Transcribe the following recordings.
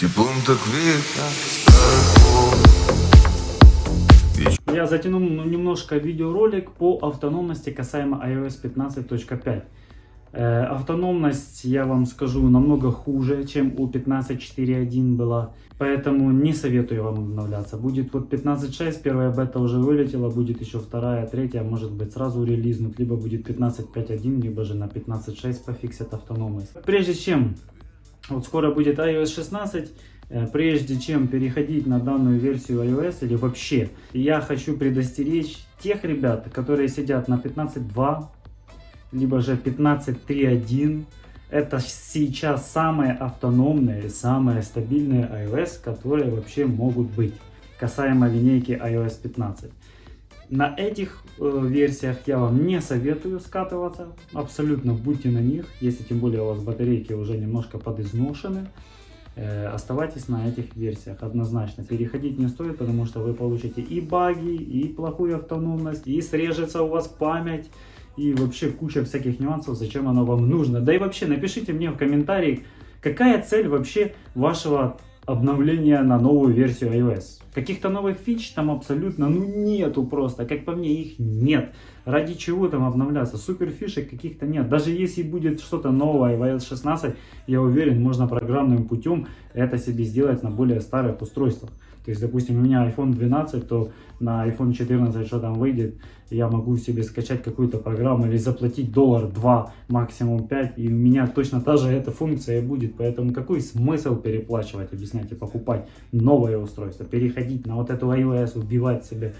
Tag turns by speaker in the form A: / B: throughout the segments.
A: Теплом так
B: Я затянул ну, немножко видеоролик по автономности касаемо iOS 15.5. Э, автономность, я вам скажу, намного хуже, чем у 15.4.1 была. Поэтому не советую вам обновляться. Будет вот 15.6, первая бета уже вылетела, будет еще вторая, третья, может быть сразу релизнут. Либо будет 15.5.1, либо же на 15.6 пофиксят автономность. Прежде чем, вот скоро будет iOS 16, э, прежде чем переходить на данную версию iOS или вообще, я хочу предостеречь тех ребят, которые сидят на 15.2, либо же 15.3.1. Это сейчас самые автономные, самые стабильные iOS, которые вообще могут быть, касаемо линейки iOS 15. На этих э, версиях я вам не советую скатываться, абсолютно будьте на них, если тем более у вас батарейки уже немножко подизношены, э, оставайтесь на этих версиях однозначно. Переходить не стоит, потому что вы получите и баги, и плохую автономность, и срежется у вас память, и вообще куча всяких нюансов, зачем оно вам нужно. Да и вообще напишите мне в комментарии, какая цель вообще вашего обновления на новую версию iOS. Каких-то новых фич там абсолютно ну нету просто, как по мне их нет. Ради чего там обновляться? Супер фишек каких-то нет. Даже если будет что-то новое в iOS 16, я уверен, можно программным путем это себе сделать на более старых устройствах. То есть, допустим, у меня iPhone 12, то на iPhone 14, что там выйдет, я могу себе скачать какую-то программу или заплатить доллар 2, максимум 5, и у меня точно та же эта функция будет. Поэтому какой смысл переплачивать, объяснять и покупать новое устройство, переходить на вот эту iOS, убивать себе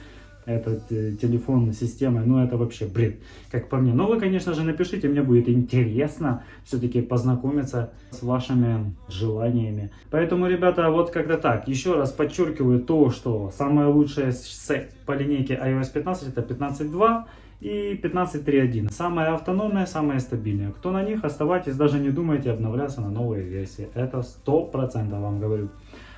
B: этот э, телефон системой, ну это вообще бред, как по мне. Но вы, конечно же, напишите, мне будет интересно все-таки познакомиться с вашими желаниями. Поэтому, ребята, вот как-то так. Еще раз подчеркиваю то, что самое лучшее по линейке iOS 15 это 15.2 и 15.3.1. Самое автономное, самое стабильное. Кто на них, оставайтесь, даже не думайте обновляться на новые версии. Это 100% вам говорю.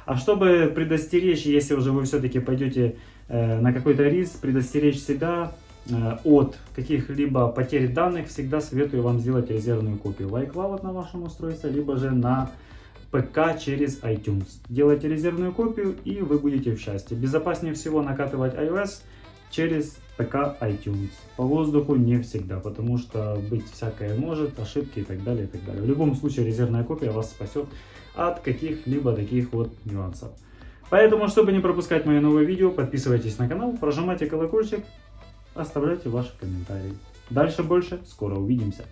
B: А чтобы предостеречь, если уже вы все-таки пойдете э, на какой-то риск, предостеречь себя э, от каких-либо потерь данных, всегда советую вам сделать резервную копию в iCloud на вашем устройстве, либо же на ПК через iTunes. Делайте резервную копию и вы будете в счастье. Безопаснее всего накатывать iOS через ПК iTunes. По воздуху не всегда, потому что быть всякое может, ошибки и так далее, и так далее. В любом случае резервная копия вас спасет от каких-либо таких вот нюансов. Поэтому, чтобы не пропускать мои новые видео, подписывайтесь на канал, прожимайте колокольчик, оставляйте ваши комментарии. Дальше больше, скоро увидимся.